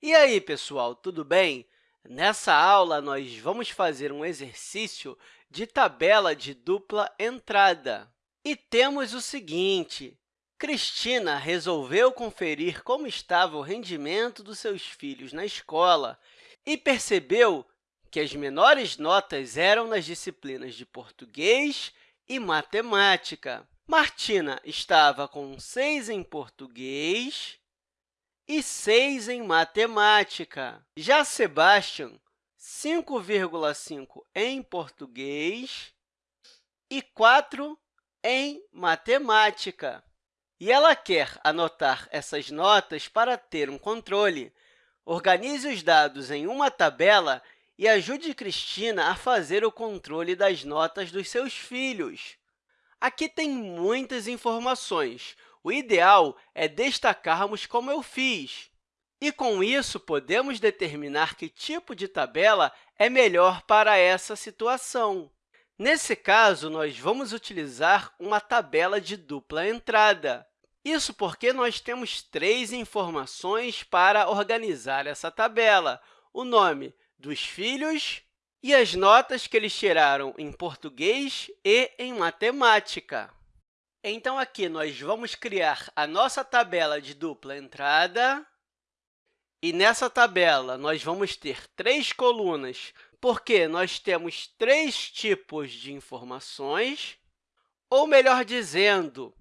E aí, pessoal, tudo bem? Nessa aula, nós vamos fazer um exercício de tabela de dupla entrada. E temos o seguinte, Cristina resolveu conferir como estava o rendimento dos seus filhos na escola e percebeu que as menores notas eram nas disciplinas de português e matemática. Martina estava com 6 em português e 6 em matemática. Já Sebastian, 5,5 em português e 4 em matemática. E ela quer anotar essas notas para ter um controle. Organize os dados em uma tabela e ajude Cristina a fazer o controle das notas dos seus filhos. Aqui tem muitas informações, o ideal é destacarmos como eu fiz. E, com isso, podemos determinar que tipo de tabela é melhor para essa situação. Nesse caso, nós vamos utilizar uma tabela de dupla entrada. Isso porque nós temos três informações para organizar essa tabela, o nome dos filhos e as notas que eles tiraram em português e em matemática. Então, aqui nós vamos criar a nossa tabela de dupla entrada. E nessa tabela, nós vamos ter três colunas, porque nós temos três tipos de informações. Ou, melhor dizendo,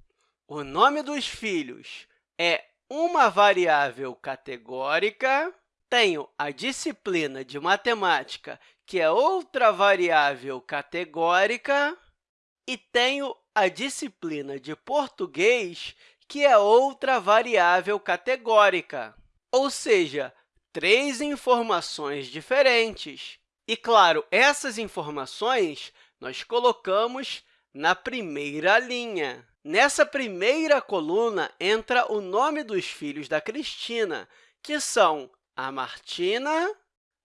o nome dos filhos é uma variável categórica. Tenho a disciplina de matemática, que é outra variável categórica. E tenho a disciplina de português, que é outra variável categórica, ou seja, três informações diferentes. E, claro, essas informações nós colocamos na primeira linha. Nessa primeira coluna entra o nome dos filhos da Cristina, que são a Martina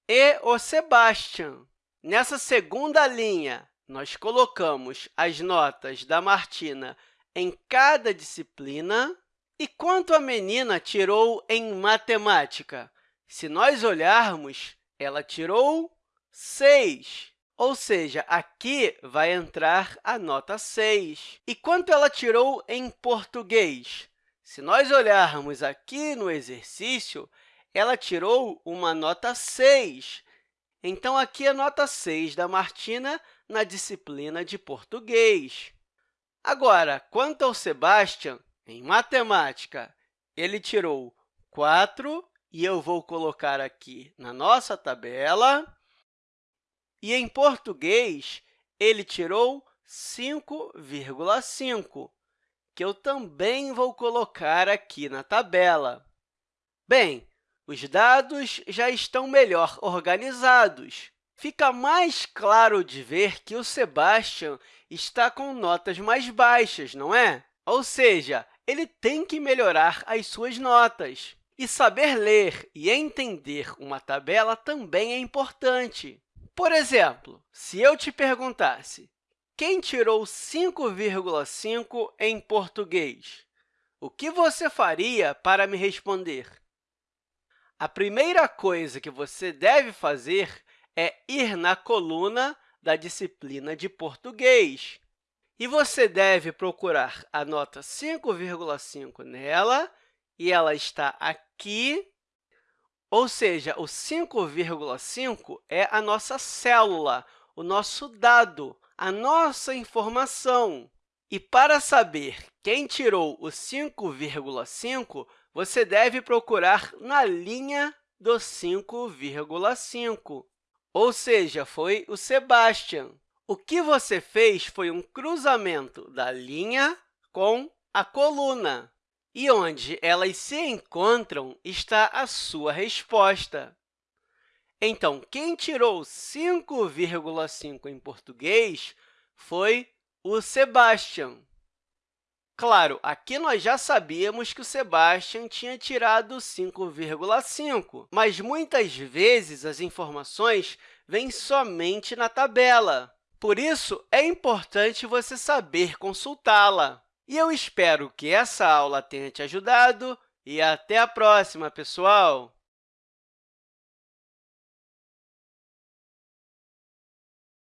e o Sebastian. Nessa segunda linha, nós colocamos as notas da Martina em cada disciplina. E quanto a menina tirou em matemática? Se nós olharmos, ela tirou 6, ou seja, aqui vai entrar a nota 6. E quanto ela tirou em português? Se nós olharmos aqui no exercício, ela tirou uma nota 6. Então, aqui a nota 6 da Martina na disciplina de português. Agora, quanto ao Sebastian, em matemática, ele tirou 4, e eu vou colocar aqui na nossa tabela. E em português, ele tirou 5,5, que eu também vou colocar aqui na tabela. Bem, os dados já estão melhor organizados fica mais claro de ver que o Sebastian está com notas mais baixas, não é? Ou seja, ele tem que melhorar as suas notas. E saber ler e entender uma tabela também é importante. Por exemplo, se eu te perguntasse quem tirou 5,5 em português, o que você faria para me responder? A primeira coisa que você deve fazer é ir na coluna da disciplina de português. E você deve procurar a nota 5,5 nela, e ela está aqui, ou seja, o 5,5 é a nossa célula, o nosso dado, a nossa informação. E para saber quem tirou o 5,5, você deve procurar na linha do 5,5 ou seja, foi o Sebastian. O que você fez foi um cruzamento da linha com a coluna. E onde elas se encontram está a sua resposta. Então, quem tirou 5,5 em português foi o Sebastian. Claro, aqui nós já sabíamos que o Sebastian tinha tirado 5,5, mas muitas vezes as informações vêm somente na tabela. Por isso, é importante você saber consultá-la. E eu espero que essa aula tenha te ajudado e até a próxima, pessoal!